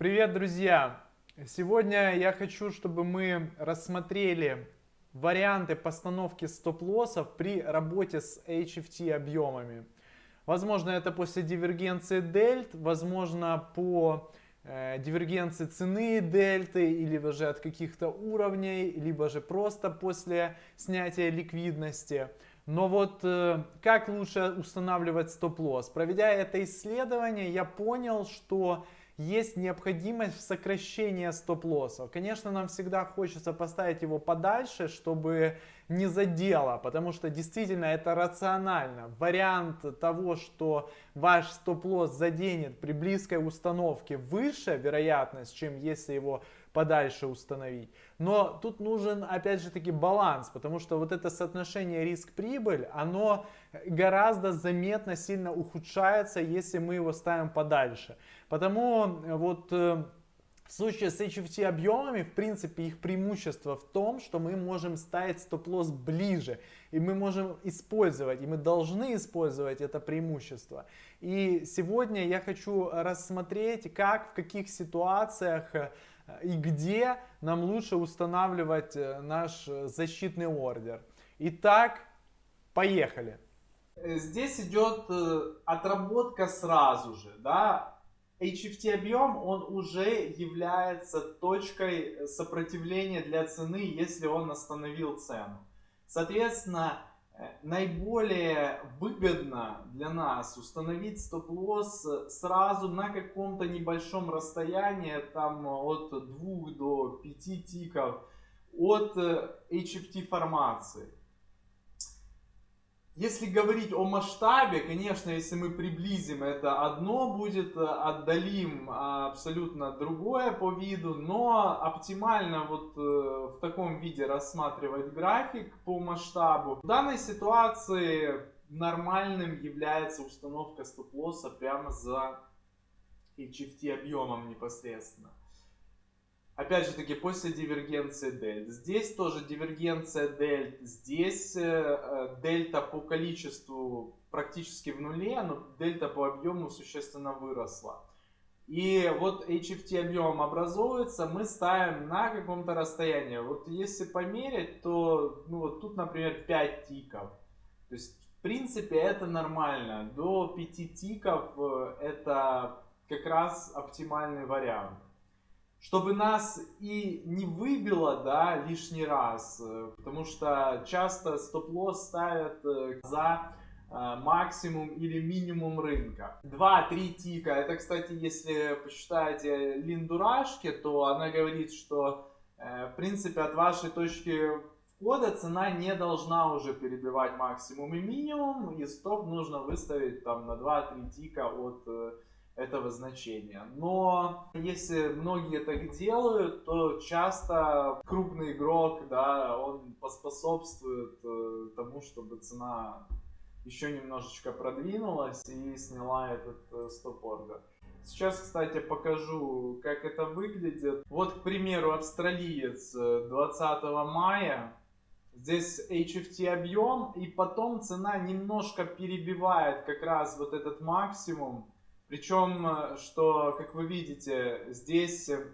Привет, друзья! Сегодня я хочу, чтобы мы рассмотрели варианты постановки стоп-лоссов при работе с HFT объемами. Возможно, это после дивергенции дельт, возможно, по э, дивергенции цены дельты, или же от каких-то уровней, либо же просто после снятия ликвидности. Но вот э, как лучше устанавливать стоп-лосс? Проведя это исследование, я понял, что есть необходимость в сокращении стоп-лоссов. Конечно, нам всегда хочется поставить его подальше, чтобы не задело, потому что действительно это рационально. Вариант того, что ваш стоп-лосс заденет при близкой установке выше вероятность, чем если его подальше установить. Но тут нужен опять же таки баланс, потому что вот это соотношение риск-прибыль, оно гораздо заметно сильно ухудшается, если мы его ставим подальше. Потому вот э, в случае с HFT объемами, в принципе, их преимущество в том, что мы можем ставить стоп-лосс ближе. И мы можем использовать, и мы должны использовать это преимущество. И сегодня я хочу рассмотреть, как, в каких ситуациях э, и где нам лучше устанавливать э, наш защитный ордер. Итак, поехали. Здесь идет э, отработка сразу же, да, HFT объем, он уже является точкой сопротивления для цены, если он остановил цену. Соответственно, э, наиболее выгодно для нас установить стоп-лосс сразу на каком-то небольшом расстоянии, там от 2 до 5 тиков от HFT э, формации. Если говорить о масштабе, конечно, если мы приблизим, это одно будет, э, отдалим абсолютно другое по виду, но оптимально вот э, в таком виде рассматривать график по масштабу. В данной ситуации нормальным является установка стоп-лосса прямо за HFT объемом непосредственно. Опять же таки, после дивергенции дельт. Здесь тоже дивергенция дельт. Здесь э, э, дельта по количеству практически в нуле, но дельта по объему существенно выросла. И вот HFT объем образовывается, мы ставим на каком-то расстоянии. Вот если померить, то ну, вот тут, например, 5 тиков. То есть, в принципе, это нормально. До 5 тиков э, это как раз оптимальный вариант чтобы нас и не выбило, да, лишний раз, э, потому что часто стоп-лосс ставят э, за э, максимум или минимум рынка. 2-3 тика, это, кстати, если посчитаете Линдурашки, то она говорит, что, в принципе, от вашей точки входа цена не должна уже перебивать максимум и минимум, и стоп нужно выставить там на 2-3 тика от этого значения. Но если многие так делают, то часто крупный игрок, да, он поспособствует э, тому, чтобы цена еще немножечко продвинулась и сняла этот э, стоп-ордер. Сейчас, кстати, покажу, как это выглядит. Вот, к примеру, австралиец 20 э, мая. Здесь HFT объем, и потом цена немножко перебивает как раз вот этот максимум. Причем, э, что, как вы видите, здесь э,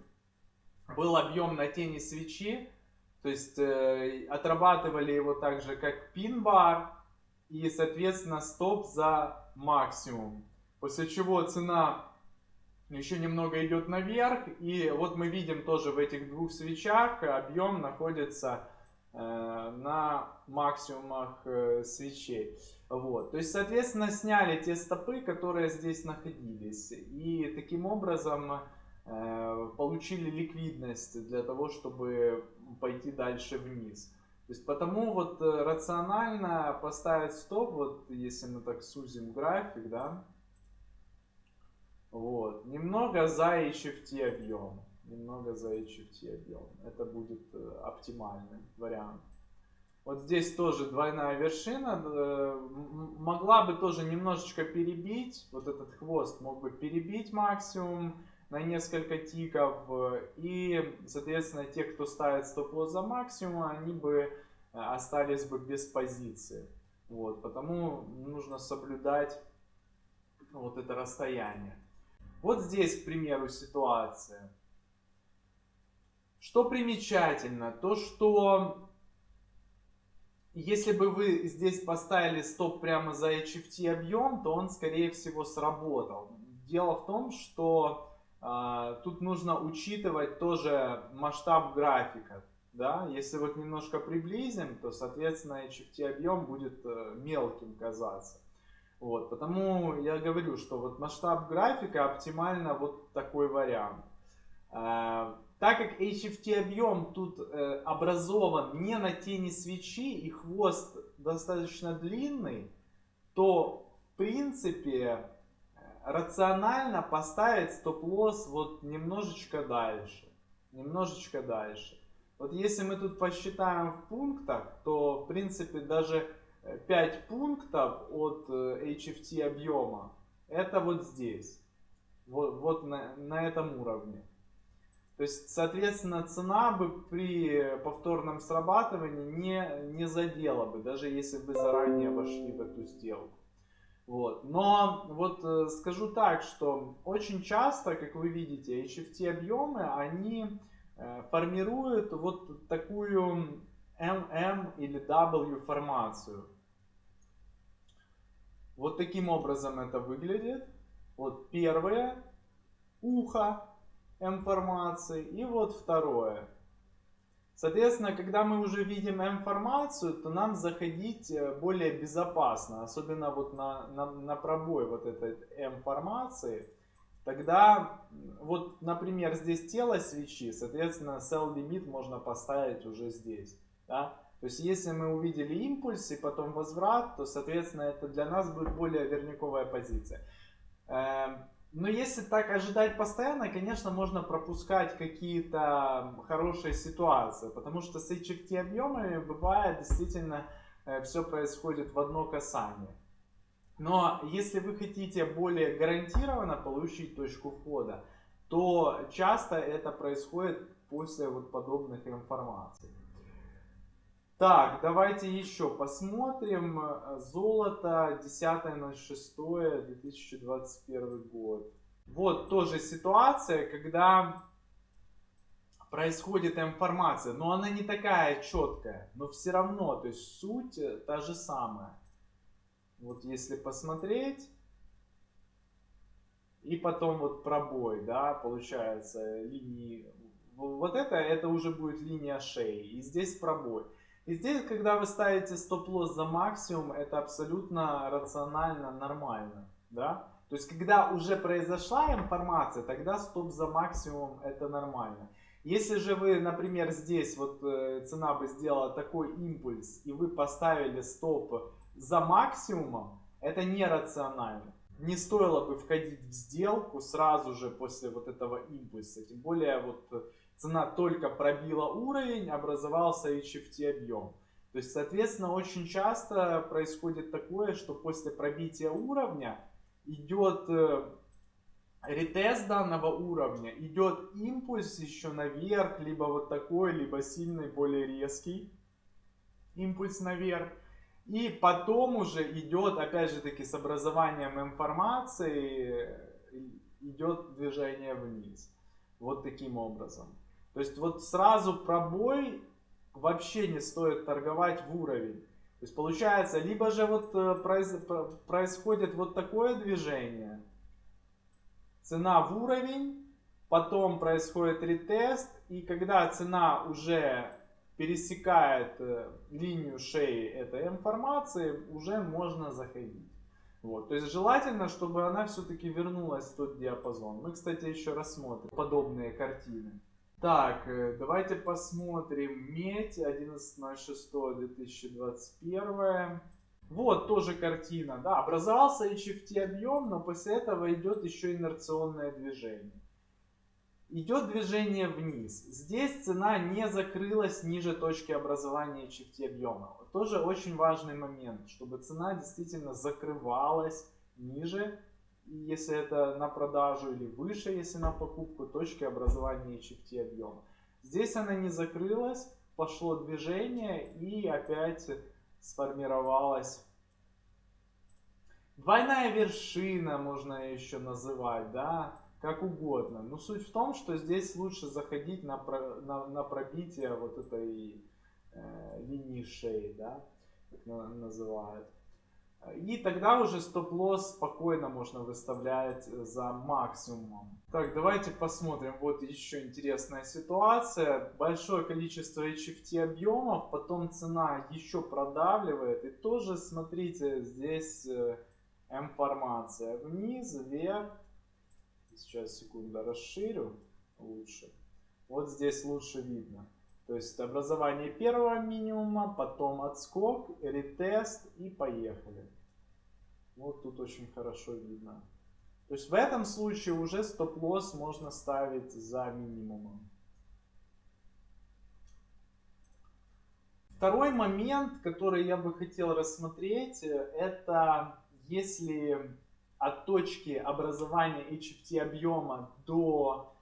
был объем на тени свечи, то есть э, отрабатывали его так же, как пин-бар, и, соответственно, стоп за максимум. После чего цена еще немного идет наверх, и вот мы видим тоже в этих двух свечах объем находится на максимумах э, свечей. Вот. То есть, соответственно, сняли те стопы, которые здесь находились. И таким образом э, получили ликвидность для того, чтобы пойти дальше вниз. То есть, потому вот рационально поставить стоп, вот если мы так сузим график, да, вот, немного за HFT объем немного за HFT объем. Это будет э, оптимальный вариант. Вот здесь тоже двойная вершина. Э, могла бы тоже немножечко перебить. Вот этот хвост мог бы перебить максимум на несколько тиков. И, соответственно, те, кто ставит стоп-лосс за максимум, они бы э, остались бы без позиции. Вот, потому нужно соблюдать вот это расстояние. Вот здесь, к примеру, ситуация. Что примечательно, то что если бы вы здесь поставили стоп прямо за HFT объем, то он скорее всего сработал. Дело в том, что э, тут нужно учитывать тоже масштаб графика. Да? Если вот немножко приблизим, то соответственно HFT объем будет э, мелким казаться. Вот, потому я говорю, что вот масштаб графика оптимально вот такой вариант. Э, так как HFT объем тут э, образован не на тени свечи и хвост достаточно длинный, то в принципе рационально поставить стоп-лосс вот немножечко дальше. Немножечко дальше. Вот если мы тут посчитаем в пунктах, то в принципе даже 5 пунктов от HFT объема это вот здесь. Вот, вот на, на этом уровне. То есть, соответственно, цена бы при повторном срабатывании не, не задела бы, даже если бы заранее вошли в эту сделку. Вот. Но вот э, скажу так, что очень часто, как вы видите, HFT объемы, они э, формируют вот такую MM или W формацию. Вот таким образом это выглядит. Вот первое ухо информации. И вот второе. Соответственно, когда мы уже видим информацию, то нам заходить э, более безопасно, особенно вот на, на, на пробой вот этой информации. Тогда, вот, например, здесь тело свечи, соответственно, sell limit можно поставить уже здесь. Да? То есть, если мы увидели импульс и потом возврат, то, соответственно, это для нас будет более верняковая позиция. Но если так ожидать постоянно, конечно, можно пропускать какие-то хорошие ситуации, потому что с HFT объемами бывает действительно э, все происходит в одно касание. Но если вы хотите более гарантированно получить точку входа, то часто это происходит после вот подобных информаций. Так, давайте еще посмотрим. Золото 10.06.2021 год. Вот тоже ситуация, когда происходит информация, но она не такая четкая, но все равно, то есть суть та же самая. Вот если посмотреть, и потом вот пробой, да, получается, линии, вот это, это уже будет линия шеи, и здесь пробой. И здесь, когда вы ставите стоп-лосс за максимум, это абсолютно рационально, нормально. Да? То есть, когда уже произошла информация, тогда стоп за максимум это нормально. Если же вы, например, здесь вот э, цена бы сделала такой импульс, и вы поставили стоп за максимумом, это нерационально. Не стоило бы входить в сделку сразу же после вот этого импульса. Тем более вот цена только пробила уровень, образовался HFT объем. То есть, соответственно, очень часто происходит такое, что после пробития уровня идет э, ретест данного уровня, идет импульс еще наверх, либо вот такой, либо сильный, более резкий импульс наверх. И потом уже идет, опять же таки, с образованием информации, э, идет движение вниз. Вот таким образом. То есть вот сразу пробой вообще не стоит торговать в уровень. То есть получается, либо же вот э, происходит вот такое движение, цена в уровень, потом происходит ретест, и когда цена уже пересекает э, линию шеи этой информации, уже можно заходить. Вот. То есть желательно, чтобы она все-таки вернулась в тот диапазон. Мы, кстати, еще рассмотрим подобные картины. Так, э, давайте посмотрим. Медь 11.06.2021. Вот тоже картина. Да, образовался HFT объем, но после этого идет еще инерционное движение. Идет движение вниз. Здесь цена не закрылась ниже точки образования HFT объема. Тоже очень важный момент, чтобы цена действительно закрывалась ниже если это на продажу, или выше, если на покупку, точки образования HFT объема. Здесь она не закрылась, пошло движение и опять сформировалась двойная вершина, можно еще называть, да, как угодно. Но суть в том, что здесь лучше заходить на, про, на, на пробитие вот этой э, линии шеи, да, как называют. И тогда уже стоп-лосс спокойно можно выставлять за максимумом. Так, давайте посмотрим. Вот еще интересная ситуация. Большое количество HFT объемов, потом цена еще продавливает. И тоже, смотрите, здесь э, информация вниз, вверх. Сейчас, секунду, расширю лучше. Вот здесь лучше видно. То есть образование первого минимума, потом отскок, ретест и поехали. Вот тут очень хорошо видно. То есть в этом случае уже стоп-лосс можно ставить за минимумом. Второй момент, который я бы хотел рассмотреть, это если от точки образования HFT объема до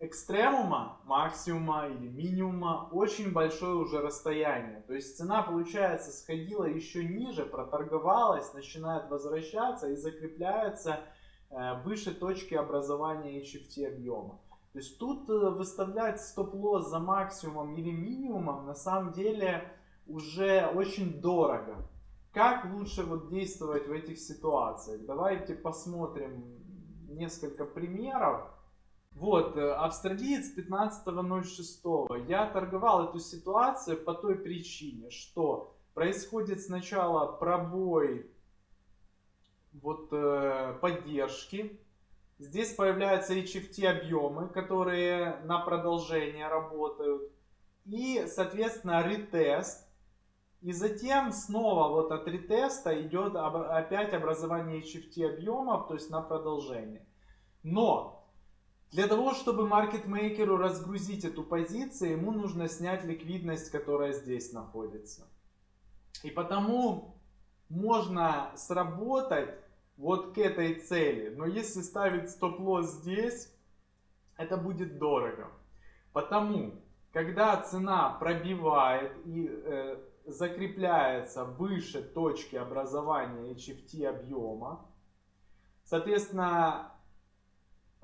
экстремума, максимума или минимума очень большое уже расстояние. То есть цена, получается, сходила еще ниже, проторговалась, начинает возвращаться и закрепляется э, выше точки образования HFT объема. То есть тут э, выставлять стоп-лосс за максимумом или минимумом на самом деле уже очень дорого. Как лучше вот действовать в этих ситуациях? Давайте посмотрим несколько примеров. Вот, э, австралиец 15.06. Я торговал эту ситуацию по той причине, что происходит сначала пробой вот э, поддержки. Здесь появляются HFT объемы, которые на продолжение работают. И, соответственно, ретест. И затем снова вот от ретеста идет опять образование HFT объемов, то есть на продолжение. Но для того, чтобы маркетмейкеру разгрузить эту позицию, ему нужно снять ликвидность, которая здесь находится. И потому можно сработать вот к этой цели. Но если ставить стоп-лосс здесь, это будет дорого. Потому, когда цена пробивает и э, закрепляется выше точки образования HFT объема, соответственно,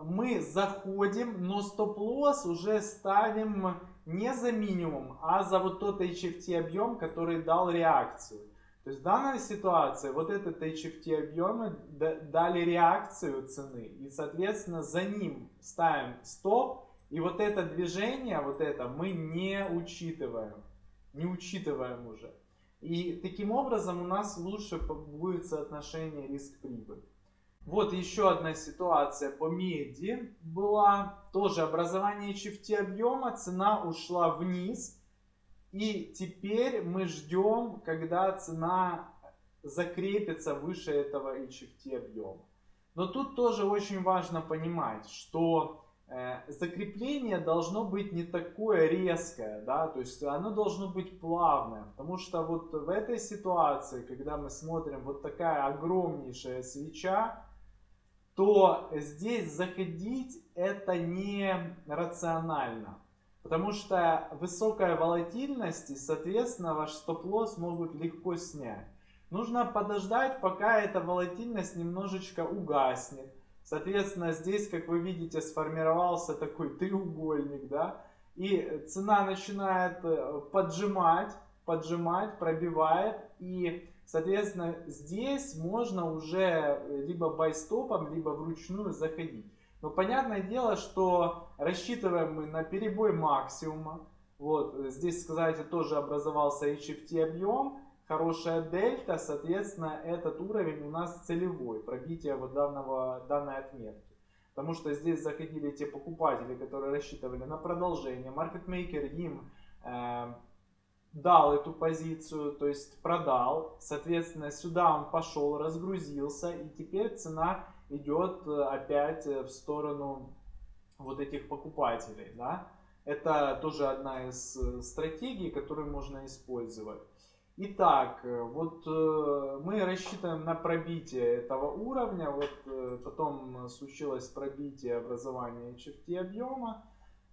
мы заходим, но стоп-лосс уже ставим не за минимум, а за вот тот HFT объем, который дал реакцию. То есть в данной ситуации вот этот HFT объемы дали реакцию цены. И соответственно за ним ставим стоп. И вот это движение, вот это мы не учитываем. Не учитываем уже. И таким образом у нас лучше будет соотношение риск-прибыль. Вот еще одна ситуация по меди была. Тоже образование HFT объема, цена ушла вниз. И теперь мы ждем, когда цена закрепится выше этого HFT объема. Но тут тоже очень важно понимать, что э, закрепление должно быть не такое резкое, да, то есть оно должно быть плавное, потому что вот в этой ситуации, когда мы смотрим вот такая огромнейшая свеча, то здесь заходить это не рационально. Потому что высокая волатильность и, соответственно, ваш стоп-лосс могут легко снять. Нужно подождать, пока эта волатильность немножечко угаснет. Соответственно, здесь, как вы видите, сформировался такой треугольник, да, и цена начинает э, поджимать, поджимать, пробивает, и Соответственно, здесь можно уже либо байстопом, либо вручную заходить. Но понятное дело, что рассчитываем мы на перебой максимума. Вот, здесь, сказать, тоже образовался HFT объем, хорошая дельта, соответственно, этот уровень у нас целевой, пробитие вот данного, данной отметки. Потому что здесь заходили те покупатели, которые рассчитывали на продолжение. Маркетмейкер им э, дал эту позицию, то есть продал. Соответственно, сюда он пошел, разгрузился, и теперь цена идет э, опять э, в сторону вот этих покупателей. Да? Это тоже одна из э, стратегий, которую можно использовать. Итак, вот мы рассчитываем на пробитие этого уровня. Вот потом случилось пробитие образования HFT объема.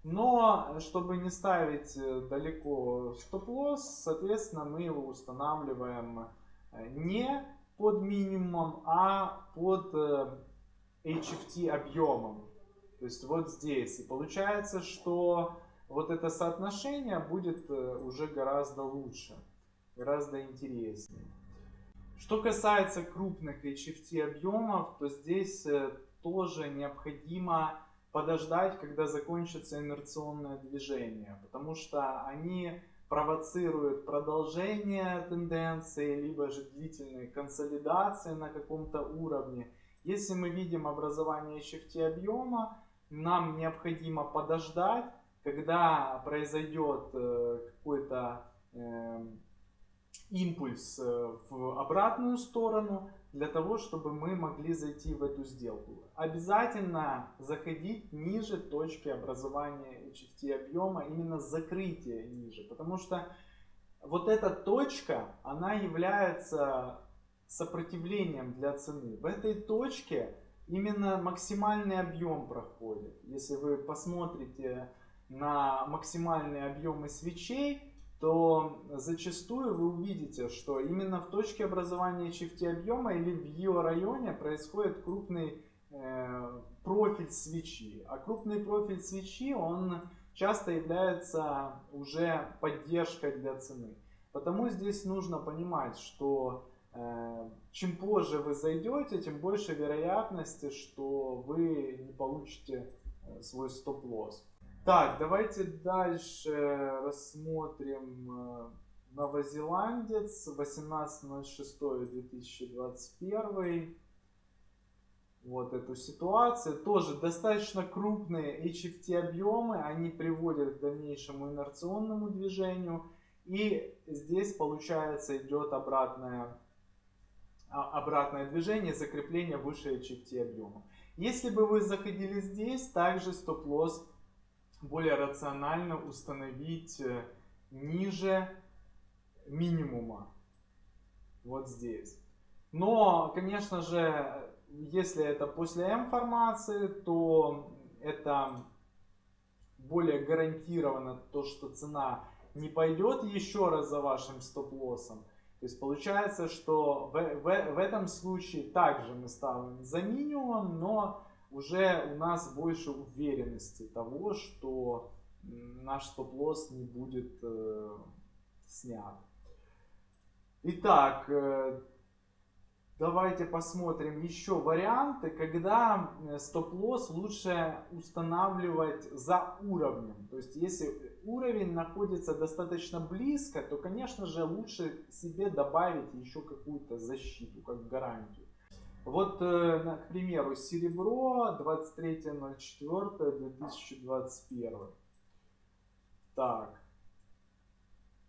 Но, чтобы не ставить э, далеко стоп-лосс, соответственно, мы его устанавливаем э, не под минимумом, а под HFT э, объемом. То есть вот здесь. И получается, что вот это соотношение будет э, уже гораздо лучше, гораздо интереснее. Что касается крупных HFT объемов, то здесь э, тоже необходимо подождать, когда закончится инерционное движение, потому что они провоцируют продолжение тенденции, либо же длительной консолидации на каком-то уровне. Если мы видим образование HFT объема, нам необходимо подождать, когда произойдет э, какой-то эм, импульс э, в обратную сторону, для того, чтобы мы могли зайти в эту сделку. Обязательно заходить ниже точки образования HFT объема, именно закрытие ниже, потому что вот эта точка, она является сопротивлением для цены. В этой точке именно максимальный объем проходит. Если вы посмотрите на максимальные объемы свечей, то зачастую вы увидите, что именно в точке образования HFT объема или в ее районе происходит крупный э, профиль свечи. А крупный профиль свечи, он часто является уже поддержкой для цены. Потому здесь нужно понимать, что э, чем позже вы зайдете, тем больше вероятности, что вы не получите э, свой стоп-лосс. Так, давайте дальше рассмотрим э, новозеландец 18.06.2021. Вот эту ситуацию. Тоже достаточно крупные HFT объемы. Они приводят к дальнейшему инерционному движению. И здесь получается идет обратное, а, обратное движение, закрепление выше HFT объема. Если бы вы заходили здесь, также стоп-лосс более рационально установить э, ниже минимума. Вот здесь. Но, конечно же, если это после М-формации, то это более гарантированно то, что цена не пойдет еще раз за вашим стоп-лоссом. То есть получается, что в, в, в этом случае также мы ставим за минимум, но уже у нас больше уверенности того, что наш стоп-лосс не будет э, снят. Итак, э, давайте посмотрим еще варианты, когда э, стоп-лосс лучше устанавливать за уровнем. То есть, если уровень находится достаточно близко, то, конечно же, лучше себе добавить еще какую-то защиту, как гарантию. Вот, э, к примеру, серебро 23.04.2021. Так.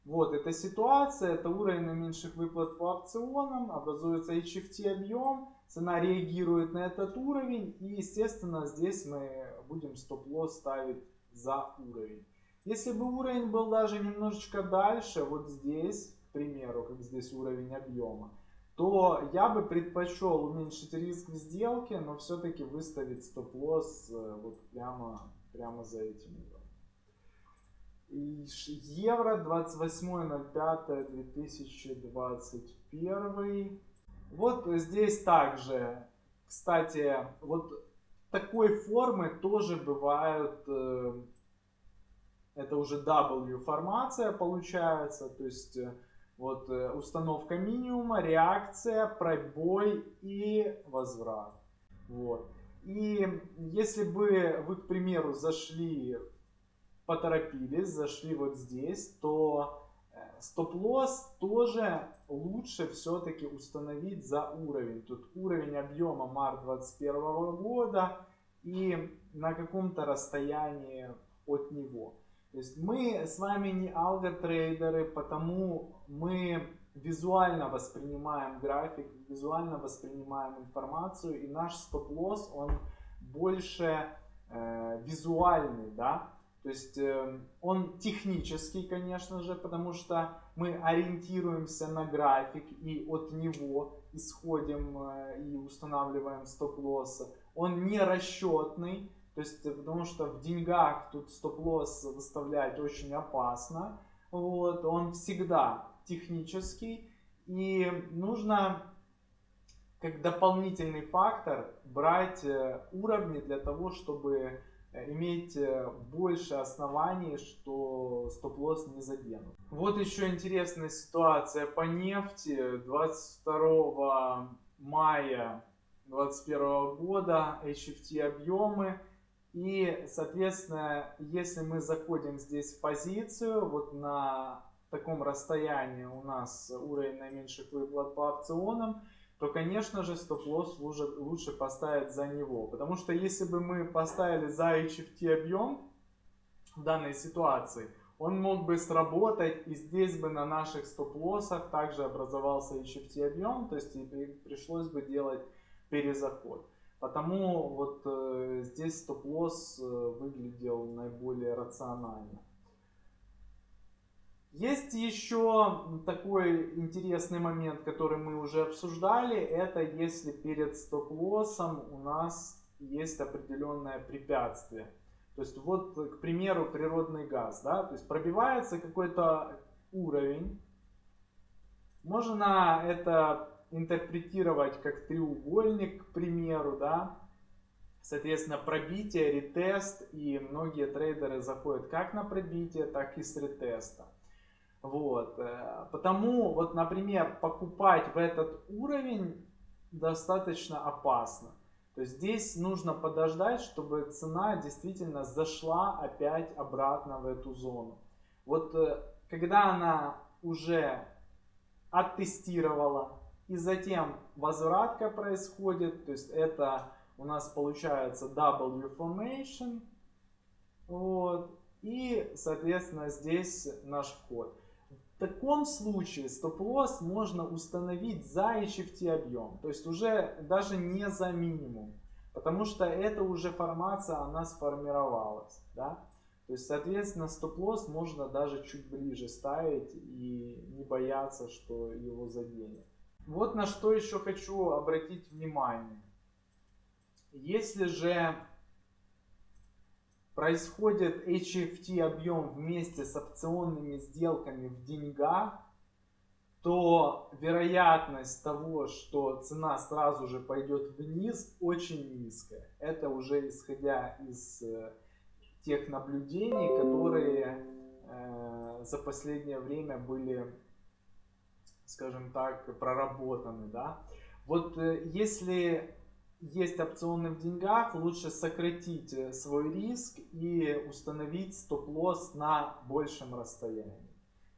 Вот эта ситуация, это уровень наименьших выплат по опционам, образуется HFT объем, цена реагирует на этот уровень и, естественно, здесь мы будем стоп-лосс ставить за уровень. Если бы уровень был даже немножечко дальше, вот здесь, к примеру, как здесь уровень объема, то я бы предпочел уменьшить риск в сделке, но все-таки выставить стоп-лосс э, вот прямо, прямо за этим уровнем. Евро 28.05.2021. Вот здесь также, кстати, вот такой формы тоже бывают, э, это уже W формация получается, то есть э, вот э, установка минимума, реакция, пробой и возврат. Вот. И если бы вы, к примеру, зашли, поторопились, зашли вот здесь, то э, стоп-лосс тоже лучше все-таки установить за уровень. Тут уровень объема март 2021 года и на каком-то расстоянии от него. То есть мы с вами не алготрейдеры, потому мы визуально воспринимаем график, визуально воспринимаем информацию, и наш стоп-лосс, он больше э, визуальный, да, то есть э, он технический, конечно же, потому что мы ориентируемся на график и от него исходим э, и устанавливаем стоп-лоссы. Он не расчетный, то есть, э, потому что в деньгах тут стоп-лосс выставлять очень опасно. Вот, он всегда технический. И нужно как дополнительный фактор брать э, уровни для того, чтобы э, иметь больше оснований, что стоп-лосс не заденут. Вот еще интересная ситуация по нефти. 22 мая 2021 года HFT объемы. И, соответственно, если мы заходим здесь в позицию, вот на таком расстоянии у нас уровень наименьших выплат по опционам, то, конечно же, стоп-лосс лучше, поставить за него. Потому что если бы мы поставили за HFT объем в данной ситуации, он мог бы сработать, и здесь бы на наших стоп-лоссах также образовался HFT объем, то есть и пришлось бы делать перезаход. Потому вот э, здесь стоп-лосс э, выглядел наиболее рационально. Есть еще такой интересный момент, который мы уже обсуждали. Это если перед стоп-лоссом у нас есть определенное препятствие. То есть вот, к примеру, природный газ. Да? То есть пробивается какой-то уровень. Можно это интерпретировать как треугольник, к примеру. Да? Соответственно, пробитие, ретест. И многие трейдеры заходят как на пробитие, так и с ретеста. Вот. Э, потому, вот, например, покупать в этот уровень достаточно опасно. То есть здесь нужно подождать, чтобы цена действительно зашла опять обратно в эту зону. Вот э, когда она уже оттестировала и затем возвратка происходит, то есть это у нас получается W formation, вот, и соответственно здесь наш вход. В таком случае стоп-лосс можно установить за HFT объем, то есть уже даже не за минимум, потому что это уже формация, она сформировалась. Да? То есть, соответственно, стоп-лосс можно даже чуть ближе ставить и не бояться, что его заденет. Вот на что еще хочу обратить внимание. Если же происходит HFT объем вместе с опционными сделками в деньгах, то вероятность того, что цена сразу же пойдет вниз, очень низкая. Это уже исходя из э, тех наблюдений, которые э, за последнее время были, скажем так, проработаны. Да? Вот э, если есть опционы в деньгах, лучше сократить э, свой риск и установить стоп-лосс на большем расстоянии.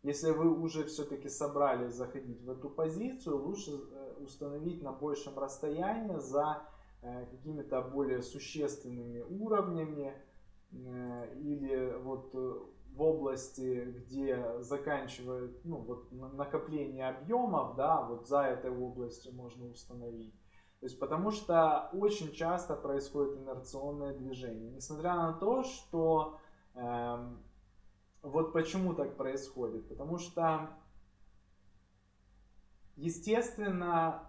Если вы уже все-таки собрались заходить в эту позицию, лучше э, установить на большем расстоянии за какими-то более существенными уровнями или вот в области, где заканчивает ну, вот накопление объемов, да, вот за этой областью можно установить. То есть потому что очень часто происходит инерционное движение. Несмотря на то, что э, вот почему так происходит. Потому что, естественно,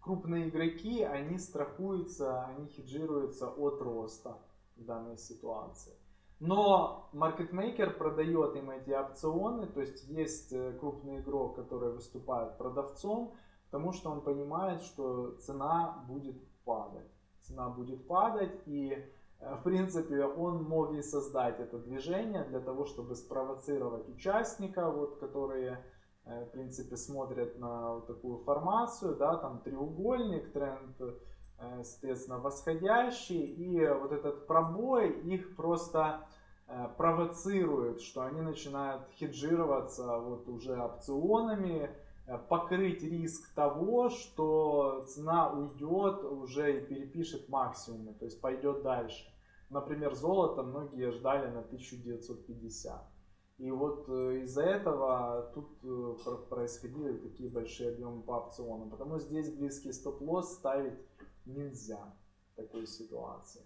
крупные игроки, они страхуются, они хеджируются от роста в данной ситуации. Но маркетмейкер продает им эти опционы, то есть есть э, крупный игрок, который выступает продавцом, Потому что он понимает, что цена будет падать. Цена будет падать и э, в принципе, он мог и создать это движение для того, чтобы спровоцировать участника, вот, которые, э, в принципе, смотрят на вот такую формацию, да, там треугольник, тренд, соответственно, восходящий, и вот этот пробой их просто провоцирует, что они начинают хеджироваться вот уже опционами, Э, покрыть риск того, что цена уйдет уже и перепишет максимумы, то есть пойдет дальше. Например, золото многие ждали на 1950. И вот э, из-за этого тут э, происходили такие большие объемы по опционам. Потому здесь близкий стоп-лосс ставить нельзя в такой ситуации.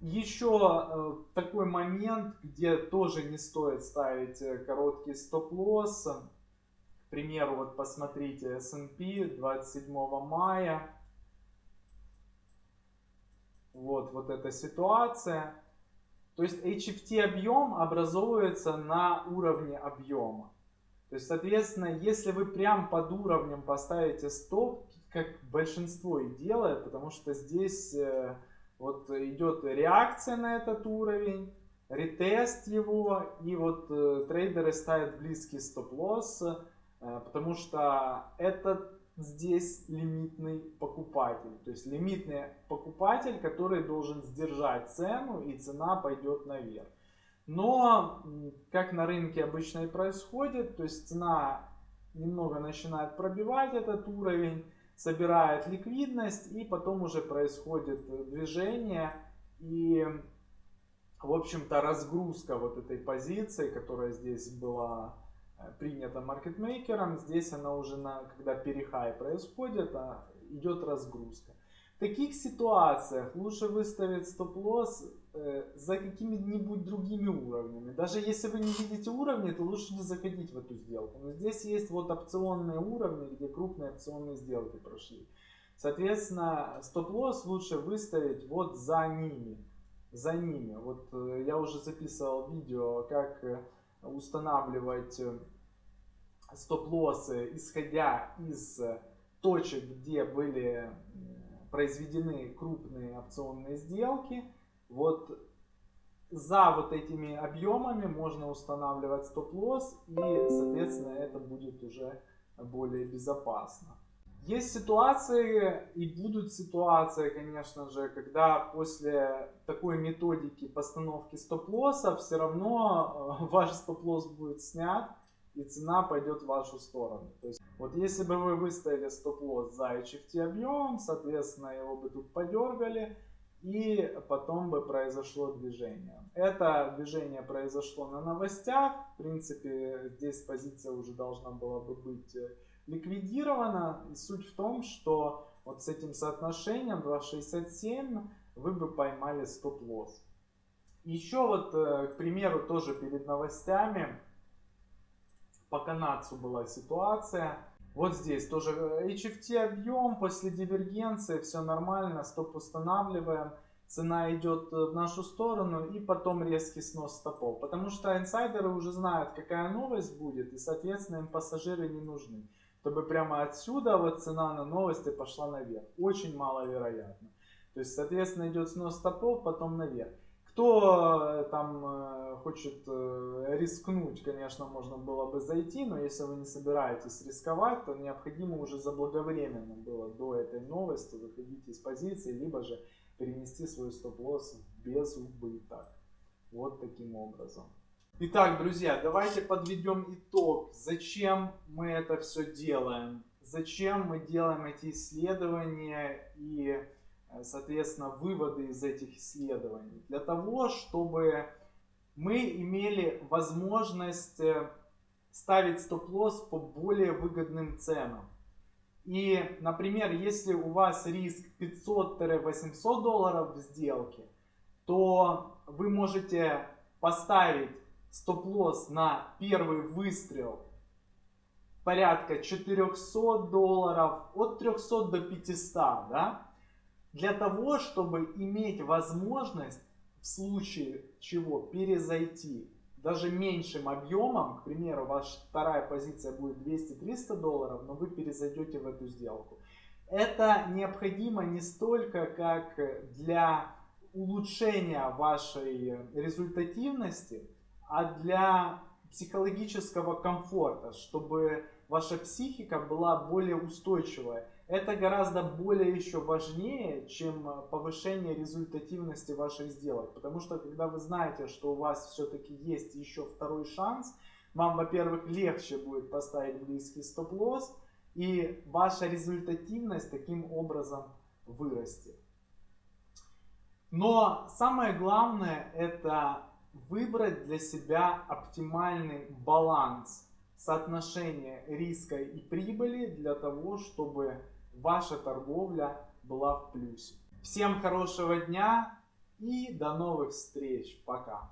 Еще такой момент, где тоже не стоит ставить короткий стоп-лосс примеру, вот посмотрите, S&P 27 мая. Вот, вот эта ситуация. То есть HFT объем образовывается на уровне объема. То есть, соответственно, если вы прям под уровнем поставите стоп, как большинство и делает, потому что здесь э, вот идет реакция на этот уровень, ретест его, и вот э, трейдеры ставят близкий стоп-лосс, э, потому что этот здесь лимитный покупатель. То есть лимитный покупатель, который должен сдержать цену и цена пойдет наверх. Но, как на рынке обычно и происходит, то есть цена немного начинает пробивать этот уровень, собирает ликвидность и потом уже происходит движение и в общем-то разгрузка вот этой позиции, которая здесь была Э, принято маркетмейкером. Здесь она уже, на, когда перехай происходит, а идет разгрузка. Таких ситуациях лучше выставить стоп-лосс э, за какими-нибудь другими уровнями. Даже если вы не видите уровни, то лучше не заходить в эту сделку. Но здесь есть вот опционные уровни, где крупные опционные сделки прошли. Соответственно, стоп-лосс лучше выставить вот за ними. За ними. Вот э, я уже записывал видео, как э, устанавливать стоп-лоссы, исходя из точек, где были произведены крупные опционные сделки. Вот за вот этими объемами можно устанавливать стоп-лосс и, соответственно, это будет уже более безопасно. Есть ситуации и будут ситуации, конечно же, когда после такой методики постановки стоп-лосса все равно э, ваш стоп-лосс будет снят и цена пойдет в вашу сторону. Вот если бы вы выставили стоп-лосс за HFT объемом, соответственно, его бы тут подергали, и потом бы произошло движение. Это движение произошло на новостях, в принципе, здесь позиция уже должна была бы быть э, ликвидирована. И суть в том, что вот с этим соотношением 2.67 вы бы поймали стоп-лосс. Еще вот, э, к примеру, тоже перед новостями по канадцу была ситуация. Вот здесь тоже HFT объем, после дивергенции все нормально, стоп устанавливаем. Цена идет в нашу сторону и потом резкий снос стопов. Потому что инсайдеры уже знают, какая новость будет и, соответственно, им пассажиры не нужны чтобы прямо отсюда вот цена на новости пошла наверх. Очень маловероятно. То есть, соответственно, идет снос стопов, потом наверх. Кто э, там э, хочет э, рискнуть, конечно, можно было бы зайти, но если вы не собираетесь рисковать, то необходимо уже заблаговременно было до этой новости выходить из позиции, либо же перенести свой стоп-лосс без убыток. Вот таким образом. Итак, друзья, давайте подведем итог. Зачем мы это все делаем? Зачем мы делаем эти исследования и, соответственно, выводы из этих исследований? Для того, чтобы мы имели возможность э, ставить стоп-лосс по более выгодным ценам. И, например, если у вас риск 500-800 долларов в сделке, то вы можете поставить стоп-лосс на первый выстрел порядка 400 долларов, от 300 до 500, да? Для того, чтобы иметь возможность в случае чего перезайти даже меньшим объемом, к примеру, ваша вторая позиция будет 200-300 долларов, но вы перезайдете в эту сделку. Это необходимо не столько как для улучшения вашей результативности, а для психологического комфорта, чтобы ваша психика была более устойчивая. Это гораздо более еще важнее, чем повышение результативности ваших сделок. Потому что когда вы знаете, что у вас все-таки есть еще второй шанс, вам, во-первых, легче будет поставить близкий стоп-лосс, и ваша результативность таким образом вырастет. Но самое главное это выбрать для себя оптимальный баланс соотношения риска и прибыли для того, чтобы ваша торговля была в плюсе. Всем хорошего дня и до новых встреч. Пока.